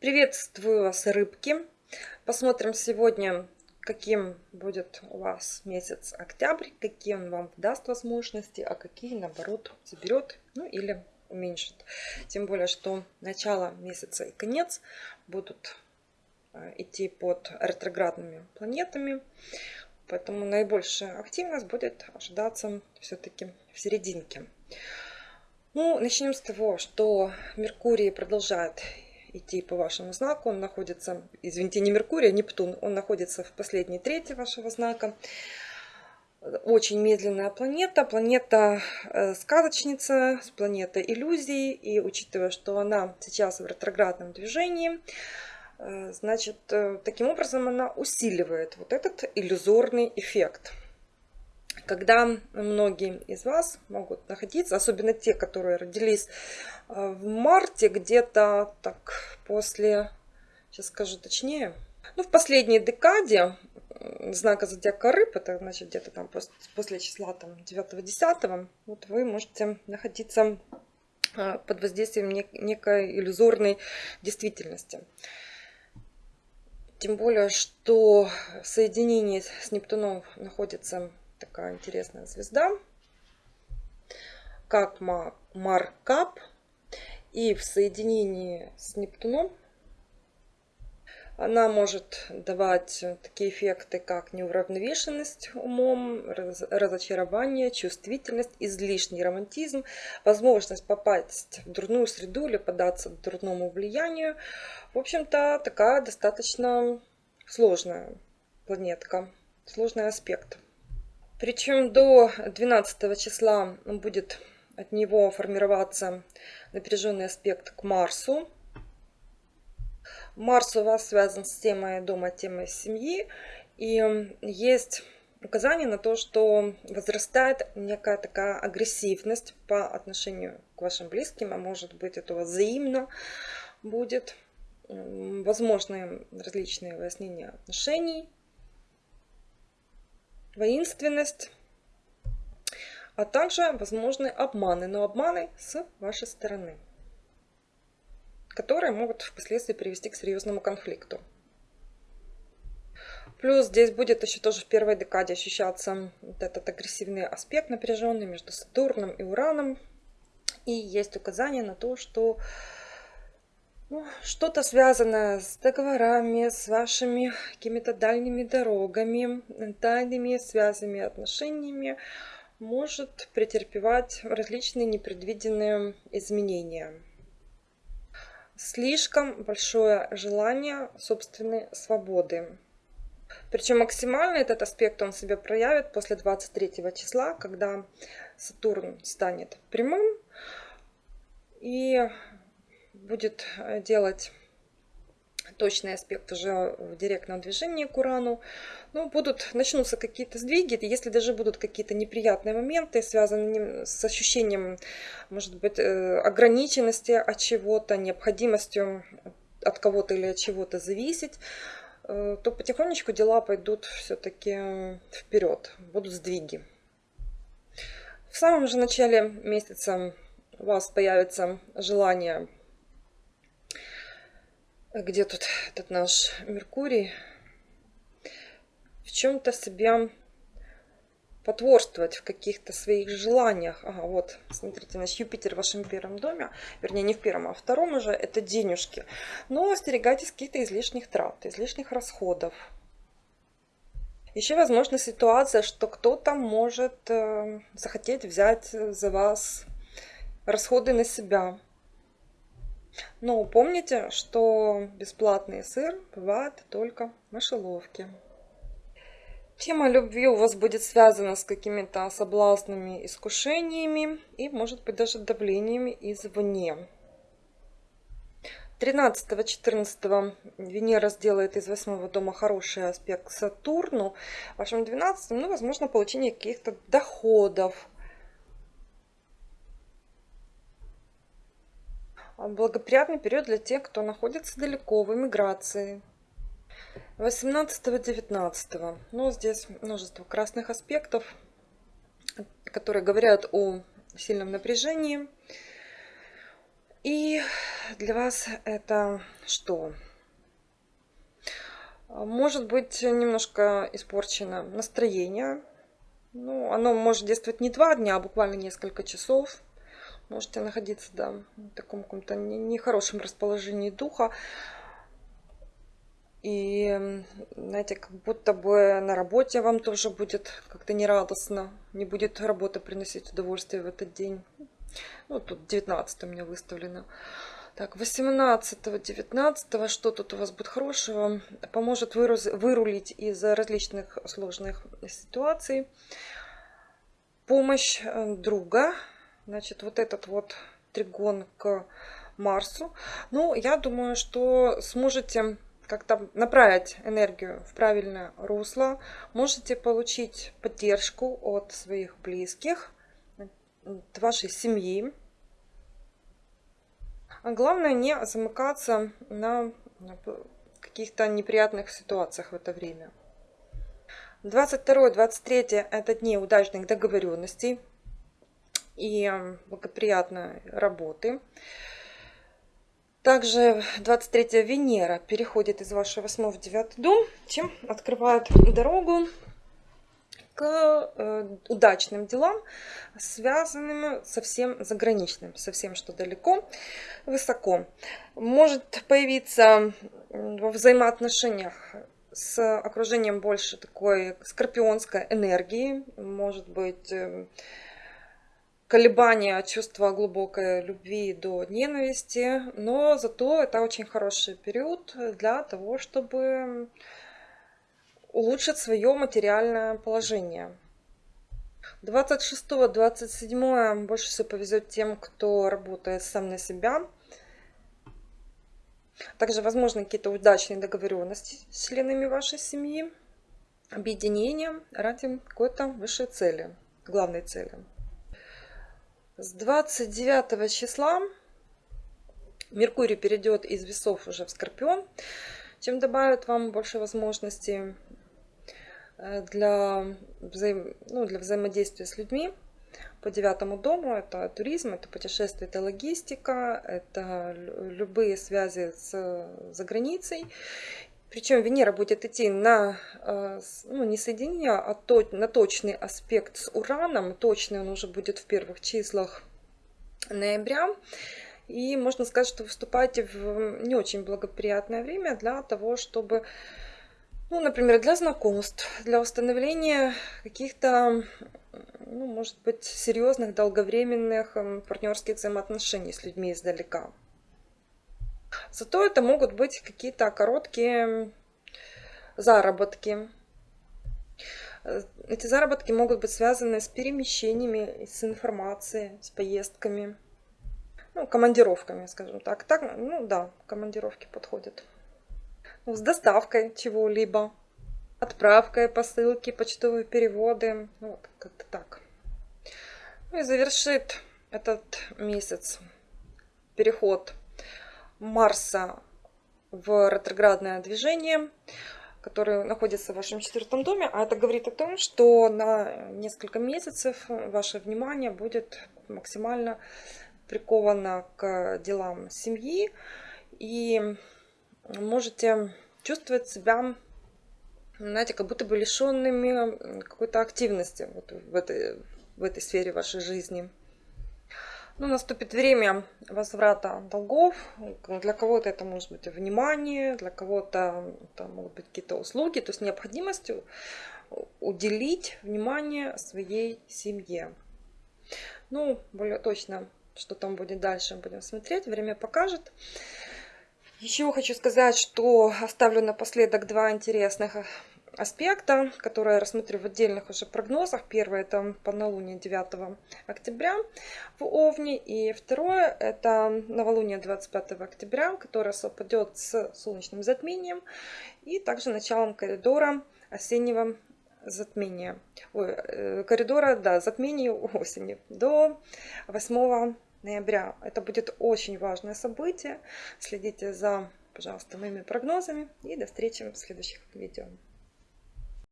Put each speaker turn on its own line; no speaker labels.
Приветствую вас, рыбки! Посмотрим сегодня, каким будет у вас месяц октябрь, какие он вам даст возможности, а какие, наоборот, заберет, ну или уменьшит. Тем более, что начало месяца и конец будут э, идти под ретроградными планетами. Поэтому наибольшая активность будет ожидаться все-таки в серединке. Ну, начнем с того, что Меркурий продолжает идти по вашему знаку. Он находится, извините, не Меркурий, а Нептун. Он находится в последней трети вашего знака. Очень медленная планета, планета э, сказочница, планета иллюзий. И учитывая, что она сейчас в ретроградном движении, э, значит, э, таким образом она усиливает вот этот иллюзорный эффект когда многие из вас могут находиться, особенно те, которые родились э, в марте, где-то так после, сейчас скажу точнее, ну, в последней декаде знака зодиака рыб, это значит где-то там после, после числа там 9-10, вот вы можете находиться э, под воздействием некой иллюзорной действительности. Тем более, что соединение с Нептуном находится такая интересная звезда, как Маркап. И в соединении с Нептуном она может давать такие эффекты, как неуравновешенность умом, разочарование, чувствительность, излишний романтизм, возможность попасть в дурную среду или податься дурному влиянию. В общем-то, такая достаточно сложная планетка, сложный аспект. Причем до 12 числа будет от него формироваться напряженный аспект к Марсу. Марс у вас связан с темой дома, темой семьи. И есть указание на то, что возрастает некая такая агрессивность по отношению к вашим близким, а может быть это у вас взаимно будет. Возможны различные выяснения отношений, воинственность, а также возможны обманы, но обманы с вашей стороны, которые могут впоследствии привести к серьезному конфликту. Плюс здесь будет еще тоже в первой декаде ощущаться вот этот агрессивный аспект напряженный между Сатурном и Ураном. И есть указание на то, что что-то связанное с договорами, с вашими какими-то дальними дорогами, тайными связями, отношениями может претерпевать различные непредвиденные изменения. Слишком большое желание собственной свободы. Причем максимально этот аспект он себя проявит после 23 числа, когда Сатурн станет прямым. И будет э, делать точный аспект уже в директном движении к Урану. Ну, будут, начнутся какие-то сдвиги, если даже будут какие-то неприятные моменты, связанные с ощущением, может быть, э, ограниченности от чего-то, необходимостью от кого-то или от чего-то зависеть, э, то потихонечку дела пойдут все-таки вперед, будут сдвиги. В самом же начале месяца у вас появится желание где тут этот наш Меркурий, в чем-то себя потворствовать в каких-то своих желаниях. Ага, вот, смотрите, наш Юпитер в вашем первом доме, вернее, не в первом, а втором уже, это денежки. Но остерегайтесь каких-то излишних трат, излишних расходов. Еще возможна ситуация, что кто-то может э, захотеть взять за вас расходы на себя. Но помните, что бесплатный сыр бывает только в мышеловке. Тема любви у вас будет связана с какими-то соблазнами, искушениями и, может быть, даже давлениями извне. 13-14 Венера сделает из восьмого дома хороший аспект к Сатурну. В вашем 12 ну, возможно, получение каких-то доходов, благоприятный период для тех, кто находится далеко в эмиграции. 18-19. Ну, здесь множество красных аспектов, которые говорят о сильном напряжении. И для вас это что? Может быть немножко испорчено настроение. Ну, оно может действовать не два дня, а буквально несколько часов. Можете находиться да, в таком каком-то нехорошем расположении духа. И, знаете, как будто бы на работе вам тоже будет как-то нерадостно. Не будет работа приносить удовольствие в этот день. Ну, тут 19 у меня выставлено. Так, 18-19, что тут у вас будет хорошего? Поможет вырулить из различных сложных ситуаций. Помощь э, друга. Значит, вот этот вот тригон к Марсу. Ну, я думаю, что сможете как-то направить энергию в правильное русло. Можете получить поддержку от своих близких, от вашей семьи. А главное не замыкаться на каких-то неприятных ситуациях в это время. 22-23 это дни удачных договоренностей и благоприятной работы. Также 23 Венера переходит из вашего 8 в 9 дом, чем открывает дорогу к э, удачным делам, связанным со всем заграничным, со всем, что далеко, высоко. Может появиться во взаимоотношениях с окружением больше такой скорпионской энергии, может быть э, колебания чувства глубокой любви до ненависти, но зато это очень хороший период для того, чтобы улучшить свое материальное положение. 26-27 больше всего повезет тем, кто работает сам на себя. Также возможны какие-то удачные договоренности с членами вашей семьи, объединение ради какой-то высшей цели, главной цели. С 29 числа Меркурий перейдет из весов уже в Скорпион, чем добавит вам больше возможностей э, для, взаим... ну, для взаимодействия с людьми. По девятому дому это туризм, это путешествие, это логистика, это любые связи с за границей. Причем Венера будет идти на, э, ну, не соединение, а то, на точный аспект с Ураном. Точный он уже будет в первых числах ноября. И можно сказать, что выступаете в не очень благоприятное время для того, чтобы, ну, например, для знакомств, для установления каких-то, ну, может быть, серьезных, долговременных партнерских взаимоотношений с людьми издалека. Зато это могут быть какие-то короткие заработки. Эти заработки могут быть связаны с перемещениями, с информацией, с поездками, ну, командировками, скажем так. так. Ну да, командировки подходят. Ну, с доставкой чего-либо, отправкой посылки, почтовые переводы. Ну, вот, как-то так. Ну и завершит этот месяц переход Марса в ретроградное движение, который находится в вашем четвертом доме. А это говорит о том, что на несколько месяцев ваше внимание будет максимально приковано к делам семьи. И можете чувствовать себя, знаете, как будто бы лишенными какой-то активности вот в, этой, в этой сфере вашей жизни. Ну, наступит время возврата долгов. Для кого-то это может быть внимание, для кого-то это могут быть какие-то услуги. То есть необходимость уделить внимание своей семье. Ну, более точно, что там будет дальше, будем смотреть. Время покажет. Еще хочу сказать, что оставлю напоследок два интересных аспекта, которые я рассмотрю в отдельных уже прогнозах. Первое это полнолуние 9 октября в Овне. И второе это новолуние 25 октября, которое совпадет с солнечным затмением и также началом коридора осеннего затмения. Ой, э, коридора, да, затмения осени до 8 ноября. Это будет очень важное событие. Следите за, пожалуйста, моими прогнозами. И до встречи в следующих видео.